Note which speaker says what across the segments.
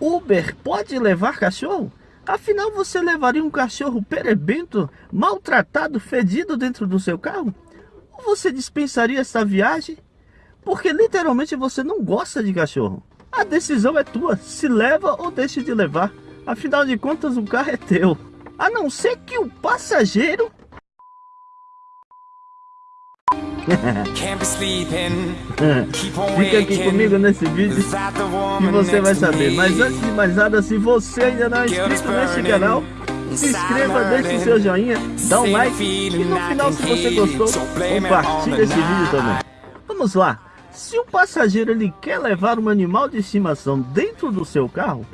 Speaker 1: Uber pode levar cachorro? Afinal, você levaria um cachorro perebento, maltratado, fedido dentro do seu carro? Ou você dispensaria essa viagem? Porque literalmente você não gosta de cachorro. A decisão é tua, se leva ou deixa de levar. Afinal de contas, o carro é teu. A não ser que o passageiro Fica aqui comigo nesse vídeo e você vai saber. Mas antes de mais nada, se você ainda não é inscrito nesse canal, se inscreva, deixe seu joinha, dá um like e no final, se você gostou, compartilhe esse vídeo também. Vamos lá. Se o passageiro ele quer levar um animal de estimação dentro do seu carro,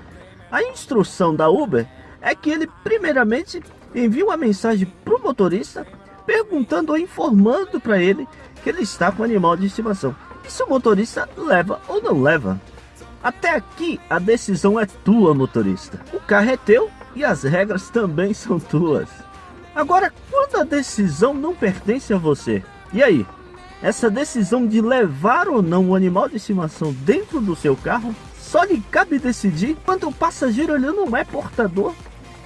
Speaker 1: a instrução da Uber é que ele primeiramente envie uma mensagem para o motorista perguntando ou informando para ele que ele está com animal de estimação. E se o motorista leva ou não leva. Até aqui a decisão é tua, motorista. O carro é teu e as regras também são tuas. Agora, quando a decisão não pertence a você, e aí? Essa decisão de levar ou não o animal de estimação dentro do seu carro, só lhe cabe decidir quando o passageiro ele não é portador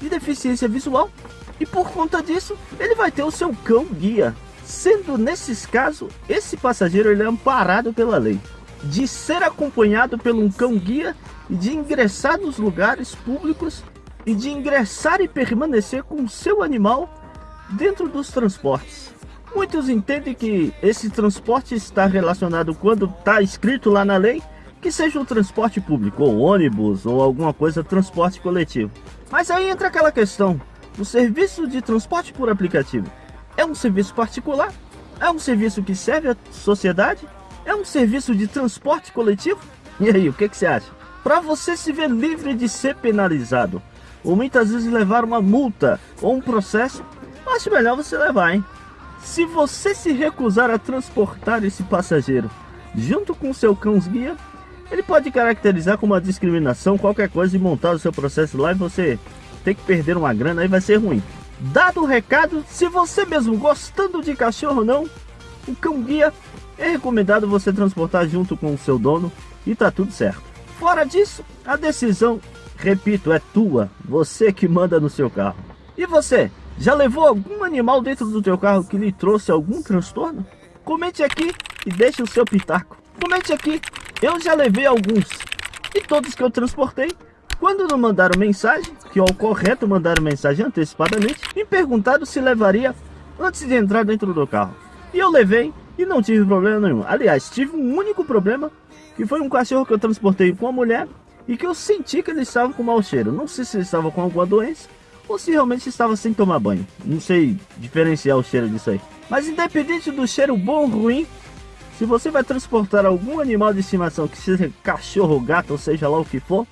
Speaker 1: de deficiência visual. E por conta disso, ele vai ter o seu cão guia, Sendo nesses casos, esse passageiro ele é amparado pela lei de ser acompanhado por um cão-guia e de ingressar nos lugares públicos e de ingressar e permanecer com seu animal dentro dos transportes. Muitos entendem que esse transporte está relacionado quando está escrito lá na lei que seja o transporte público, ou ônibus, ou alguma coisa transporte coletivo. Mas aí entra aquela questão, o serviço de transporte por aplicativo é um serviço particular? É um serviço que serve à sociedade? É um serviço de transporte coletivo? E aí, o que, que você acha? Para você se ver livre de ser penalizado, ou muitas vezes levar uma multa ou um processo, acho melhor você levar, hein? Se você se recusar a transportar esse passageiro junto com seu cães-guia, ele pode caracterizar como uma discriminação, qualquer coisa e montar o seu processo lá e você tem que perder uma grana, aí vai ser ruim. Dado o recado, se você mesmo gostando de cachorro ou não, o cão guia é recomendado você transportar junto com o seu dono e tá tudo certo. Fora disso, a decisão, repito, é tua, você que manda no seu carro. E você, já levou algum animal dentro do teu carro que lhe trouxe algum transtorno? Comente aqui e deixe o seu pitaco. Comente aqui, eu já levei alguns. E todos que eu transportei quando não mandaram mensagem, que é o correto mandar mensagem antecipadamente, me perguntaram se levaria antes de entrar dentro do carro. E eu levei e não tive problema nenhum. Aliás, tive um único problema, que foi um cachorro que eu transportei com a mulher e que eu senti que ele estava com mau cheiro. Não sei se ele estava com alguma doença ou se realmente estava sem tomar banho. Não sei diferenciar o cheiro disso aí. Mas independente do cheiro bom ou ruim, se você vai transportar algum animal de estimação, que seja cachorro, gato, ou seja lá o que for,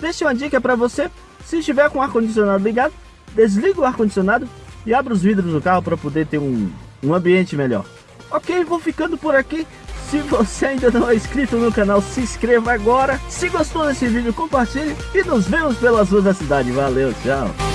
Speaker 1: Deixa uma dica para você, se estiver com o ar-condicionado ligado, desliga o ar-condicionado e abra os vidros do carro para poder ter um, um ambiente melhor. Ok, vou ficando por aqui. Se você ainda não é inscrito no canal, se inscreva agora. Se gostou desse vídeo, compartilhe e nos vemos pelas ruas da cidade. Valeu, tchau!